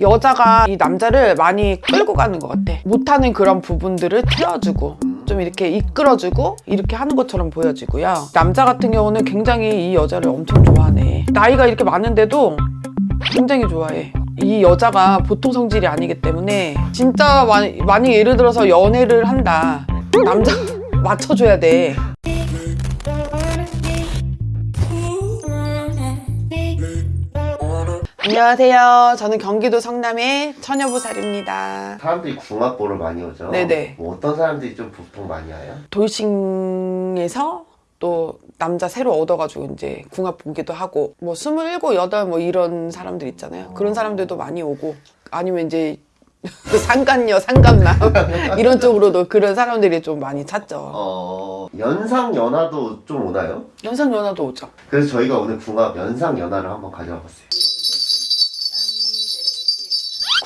여자가 이 남자를 많이 끌고 가는 것 같아. 못하는 그런 부분들을 채워주고 좀 이렇게 이끌어주고 이렇게 하는 것처럼 보여지고요. 남자 같은 경우는 굉장히 이 여자를 엄청 좋아하네. 나이가 이렇게 많은데도 굉장히 좋아해. 이 여자가 보통 성질이 아니기 때문에 진짜 많이, 만약 예를 들어서 연애를 한다. 남자 맞춰줘야 돼 안녕하세요 저는 경기도 성남의 처녀보살입니다 사람들이 궁합 보러 많이 오죠? 네네. 뭐 어떤 사람들이 좀 보통 많이 와요? 돌싱에서 또 남자 새로 얻어가지고 이제 궁합 보기도 하고 뭐 스물일곱 여덟 뭐 이런 사람들 있잖아요 그런 사람들도 많이 오고 아니면 이제 상간녀 상간남 이런 쪽으로도 그런 사람들이 좀 많이 찾죠 어... 연상 연하도 좀 오나요? 연상 연하도 오죠 그래서 저희가 오늘 궁합 연상 연하를 한번 가져와 봤어요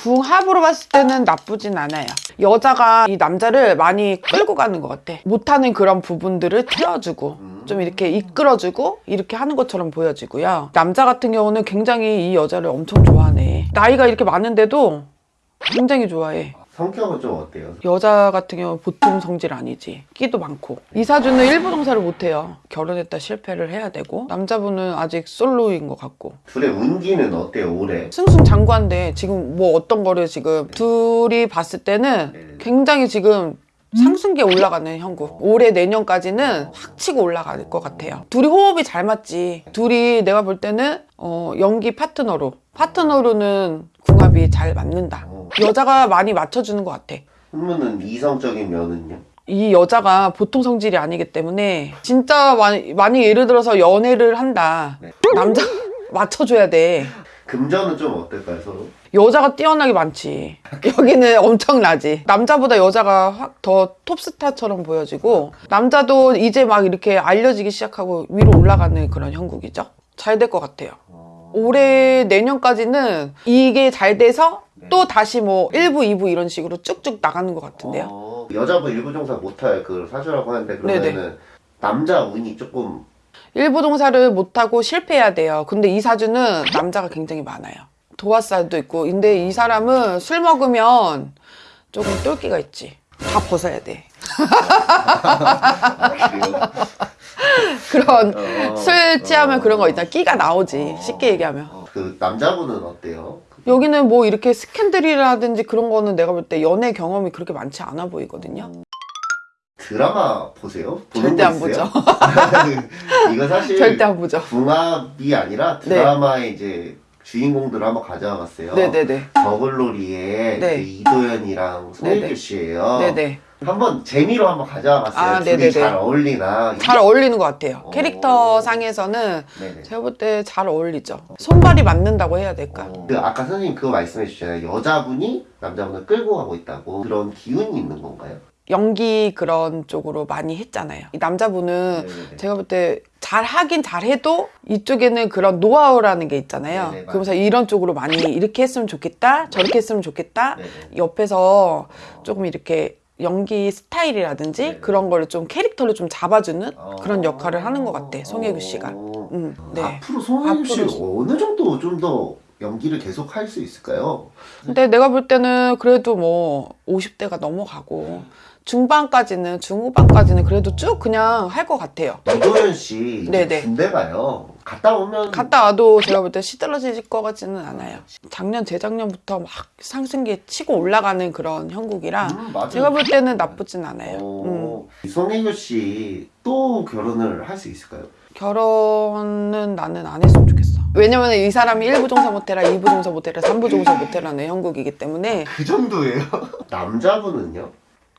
궁합으로 봤을 때는 나쁘진 않아요. 여자가 이 남자를 많이 끌고 가는 것 같아. 못하는 그런 부분들을 채워주고 좀 이렇게 이끌어주고 이렇게 하는 것처럼 보여지고요. 남자 같은 경우는 굉장히 이 여자를 엄청 좋아하네. 나이가 이렇게 많은데도 굉장히 좋아해 성격은 좀 어때요? 여자 같은 경우 보통 성질 아니지. 끼도 많고. 이사주는 일부동사를 못해요. 결혼했다 실패를 해야 되고. 남자분은 아직 솔로인 것 같고. 둘의 운기는 어때요 올해? 승승장구한데 지금 뭐 어떤 거를 지금 둘이 봤을 때는 네네. 굉장히 지금 상승기에 올라가는 형국. 올해 내년까지는 확 치고 올라갈 것 같아요. 둘이 호흡이 잘 맞지. 둘이 내가 볼 때는 어, 연기 파트너로. 파트너로는 궁합이 잘 맞는다. 어. 여자가 많이 맞춰주는 것 같아 그러면은 이성적인 면은요? 이 여자가 보통 성질이 아니기 때문에 진짜 많이, 예를 들어서 연애를 한다 네. 남자 맞춰줘야 돼 금전은 좀 어떨까요 서로? 여자가 뛰어나게 많지 여기는 엄청나지 남자보다 여자가 확 더 톱스타처럼 보여지고 남자도 이제 막 이렇게 알려지기 시작하고 위로 올라가는 그런 형국이죠 잘 될 것 같아요 어... 올해 내년까지는 이게 잘 돼서 네. 또 다시 뭐 1부 2부 이런 식으로 쭉쭉 나가는 것 같은데요 어... 여자분 일부종사 못할 그 사주라고 하는데 그러면은 네네. 남자 운이 조금 일부종사를 못하고 실패해야 돼요. 근데 이 사주는 남자가 굉장히 많아요. 도화살도 있고. 근데 이 사람은 술 먹으면 조금 똘끼가 있지. 다 벗어야 돼. 아? 그런 어, 술 취하면 어. 그런 거 있잖아. 끼가 나오지. 어. 쉽게 얘기하면. 어, 그 남자분은 어때요? 여기는 뭐 이렇게 스캔들이라든지 그런 거는 내가 볼 때 연애 경험이 그렇게 많지 않아 보이거든요. 드라마 보세요? 절대 거안 있어요? 이거 사실 절대 안 보죠. 궁합이 아니라 네. 드라마의 이제 주인공들을 한번 가져와 봤어요. 네네네. 더글로리의 네. 이제 이도현이랑 송혜교 네네. 씨예요. 네네. 한번 재미로 한번 가져와 봤어요. 아, 둘이 네네네. 잘 어울리나. 잘 어울리는 것 같아요. 어. 캐릭터 상에서는 네네. 제가 볼 때 잘 어울리죠. 손발이 맞는다고 해야 될까? 어. 그 아까 선생님 그거 말씀해 주셨잖아요. 여자분이 남자분을 끌고 가고 있다고. 그런 기운이 있는 건가요? 연기 그런 쪽으로 많이 했잖아요. 이 남자분은 네네네. 제가 볼 때 잘 하긴 잘해도 이쪽에는 그런 노하우라는 게 있잖아요. 네네, 그러면서 이런 쪽으로 많이 이렇게 했으면 좋겠다, 저렇게 했으면 좋겠다. 네네. 옆에서 조금 이렇게 연기 스타일이라든지 네네. 그런 거를 좀 캐릭터를 좀 잡아주는 어. 그런 역할을 하는 것 같아, 송혜교 씨가. 어. 음, 네. 앞으로 송혜교 씨 앞으로. 어느 정도 좀더 연기를 계속 할 수 있을까요? 근데 내가 볼 때는 그래도 뭐 50대가 넘어가고 중반까지는 중후반까지는 그래도 쭉 그냥 할 것 같아요. 이도현 씨 네네. 군대 가요. 갔다 오면 갔다 와도 제가 볼 때 시들러질 것 같지는 않아요. 작년, 재작년부터 막 상승기에 치고 올라가는 그런 형국이라 음. 제가 볼 때는 나쁘진 않아요. 음. 어, 송혜교 씨 또 결혼을 할 수 있을까요? 결혼은 나는 안 했으면 좋겠어. 왜냐면 이 사람이 1부 종사 못해라, 2부 종사 못해라, 3부 종사 못해라는 형국이기 때문에 그 정도예요? 남자분은요?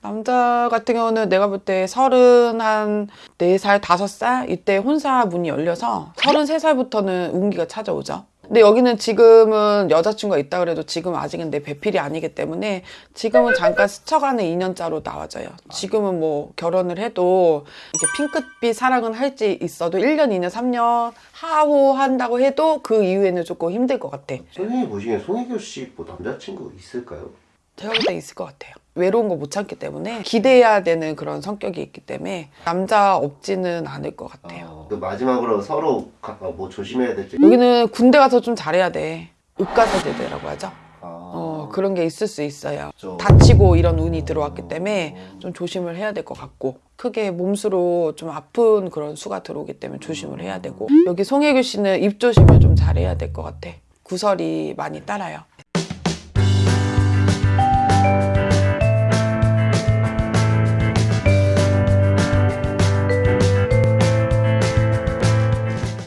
남자 같은 경우는 내가 볼 때 서른 한 4살, 5살 이때 혼사 문이 열려서 33살부터는 운기가 찾아오죠. 근데 여기는 지금은 여자친구가 있다 그래도 지금 아직은 내 배필이 아니기 때문에 지금은 잠깐 스쳐가는 2년짜로 나와져요. 지금은 뭐 결혼을 해도 이렇게 핑크빛 사랑은 할지 있어도 1년, 2년, 3년 하호한다고 해도 그 이후에는 조금 힘들 것 같아. 선생님 보시기엔 송혜교 씨 뭐 남자친구 있을까요? 때 있을 것 같아요. 외로운 거 못 참기 때문에 기대해야 되는 그런 성격이 있기 때문에 남자 없지는 않을 것 같아요. 어, 그 마지막으로 서로 가- 어, 뭐 조심해야 될지 여기는 군대 가서 좀 잘해야 돼. 의가사제대라고 하죠. 아, 어, 그런 게 있을 수 있어요. 좀- 다치고 이런 운이 들어왔기 때문에 좀 조심을 해야 될 것 같고 크게 몸수로 좀 아픈 그런 수가 들어오기 때문에 조심을 해야 되고 여기 송혜교 씨는 입 조심을 좀 잘해야 될 것 같아. 구설이 많이 따라요.